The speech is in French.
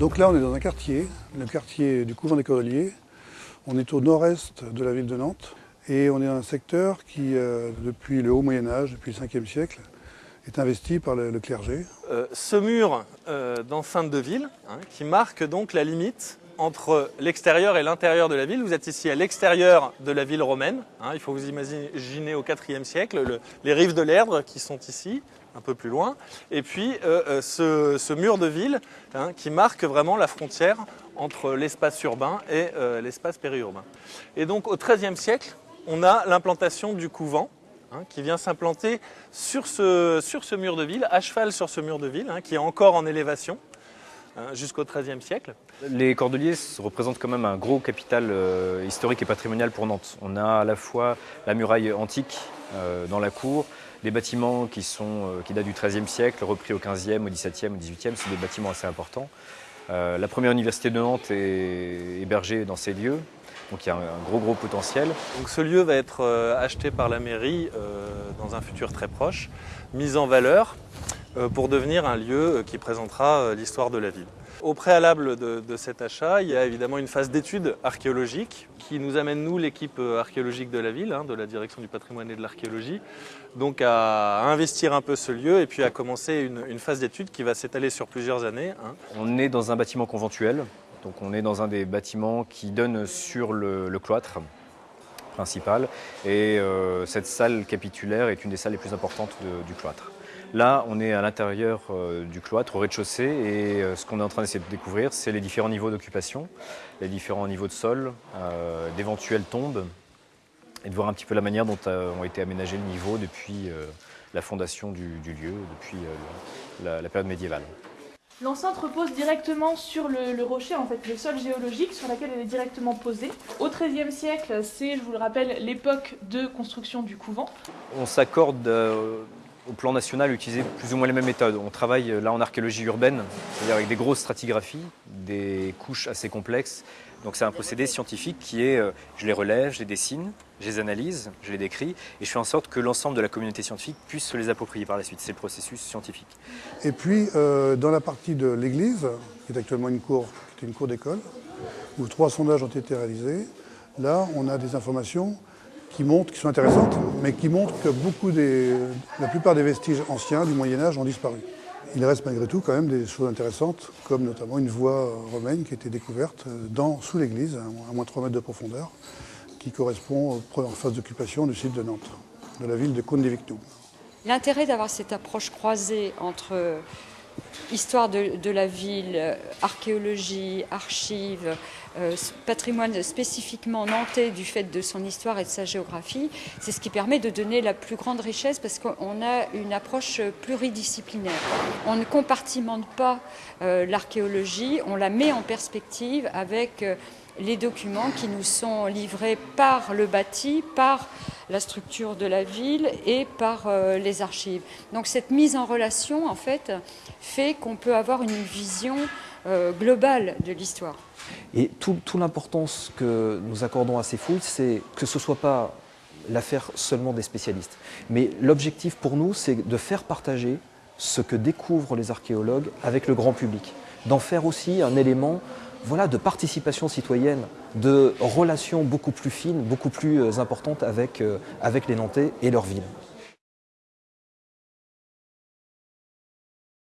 Donc là, on est dans un quartier, le quartier du couvent des Cordeliers. On est au nord-est de la ville de Nantes et on est dans un secteur qui, euh, depuis le haut Moyen-Âge, depuis le 5e siècle, est investi par le, le clergé. Euh, ce mur euh, d'enceinte de ville, hein, qui marque donc la limite entre l'extérieur et l'intérieur de la ville. Vous êtes ici à l'extérieur de la ville romaine. hein, il faut vous imaginer au IVe siècle le- les rives de l'Erdre qui sont ici, un peu plus loin. Et puis euh, euh, ce, mur de ville hein, qui marque vraiment la frontière entre l'espace urbain et euh, l'espace périurbain. Et donc au XIIIe siècle, on a l'implantation du couvent hein, qui vient s'implanter sur ce, mur de ville, à cheval sur ce mur de ville, qui est encore en élévation hein, jusqu'au XIIIe siècle. Les Cordeliers représentent quand même un gros capital euh, historique et patrimonial pour Nantes. On a à la fois la muraille antique euh, dans la cour, des bâtiments qui, sont, euh, qui datent du XIIIe siècle, repris au XVe, au XVIIe, au XVIIIe, c'est des bâtiments assez importants. Euh, la première université de Nantes est hébergée dans ces lieux, donc il y a un, un gros gros potentiel. Donc ce lieu va être euh, acheté par la mairie euh, dans un futur très proche, mis en valeur pour devenir un lieu euh, qui présentera euh, l'histoire de la ville. Au préalable de, cet achat, il y a évidemment une phase d'études archéologiques qui nous amène, nous, l'équipe euh, archéologique de la ville, hein, de la direction du patrimoine et de l'archéologie, donc à investir un peu ce lieu et puis à commencer une, phase d'études qui va s'étaler sur plusieurs années. hein. On est dans un bâtiment conventuel, donc on est dans un des bâtiments qui donne sur le, cloître principal. Et euh, cette salle capitulaire est une des salles les plus importantes du cloître. Là, on est à l'intérieur euh, du cloître, au rez-de-chaussée, et euh, ce qu'on est en train d'essayer de découvrir, c'est les différents niveaux d'occupation, les différents niveaux de sol, euh, d'éventuelles tombes, et de voir un petit peu la manière dont ont été aménagés les niveaux depuis euh, la fondation du, du lieu, depuis euh, la- la période médiévale. L'enceinte repose directement sur le, le rocher, en fait, le sol géologique sur lequel elle est directement posée. Au XIIIe siècle, c'est, je vous le rappelle, l'époque de construction du couvent. On s'accorde au plan national utiliser plus ou moins les mêmes méthodes. On travaille euh, là en archéologie urbaine, c'est-à-dire avec des grosses stratigraphies, des couches assez complexes. Donc c'est un procédé scientifique qui est, euh, je les relève, je les dessine, je les analyse, je les décris, et je fais en sorte que l'ensemble de la communauté scientifique puisse se les approprier par la suite. C'est le processus scientifique. Et puis, euh, dans la partie de l'église, qui est actuellement une cour, qui est une cour d'école, où trois sondages ont été réalisés, là, on a des informations qui montrent, qui sont intéressantes, mais qui montrent que beaucoup des, la plupart des vestiges anciens du Moyen Âge ont disparu. Il reste malgré tout quand même des choses intéressantes, comme notamment une voie romaine qui a été découverte euh, dans, sous l'église, à moins de 3 mètres de profondeur, qui correspond aux premières phases d'occupation du site de Nantes, de la ville de Cône-des-Victoux. L'intérêt d'avoir cette approche croisée entre histoire de, la ville, euh, archéologie, archives, euh, patrimoine spécifiquement nantais du fait de son histoire et de sa géographie, c'est ce qui permet de donner la plus grande richesse parce qu'on a une approche pluridisciplinaire. On ne compartimente pas euh, l'archéologie, on la met en perspective avec les documents qui nous sont livrés par le bâti, par la structure de la ville et par euh, les archives. Donc cette mise en relation, en fait, fait qu'on peut avoir une vision euh, globale de l'histoire. Et tout- toute l'importance que nous accordons à ces fouilles, c'est que ce ne soit pas l'affaire seulement des spécialistes. Mais l'objectif pour nous, c'est de faire partager ce que découvrent les archéologues avec le grand public, d'en faire aussi un élément voilà, de participation citoyenne, de relations beaucoup plus fines, beaucoup plus euh, importantes avec, euh, avec les Nantais et leur ville.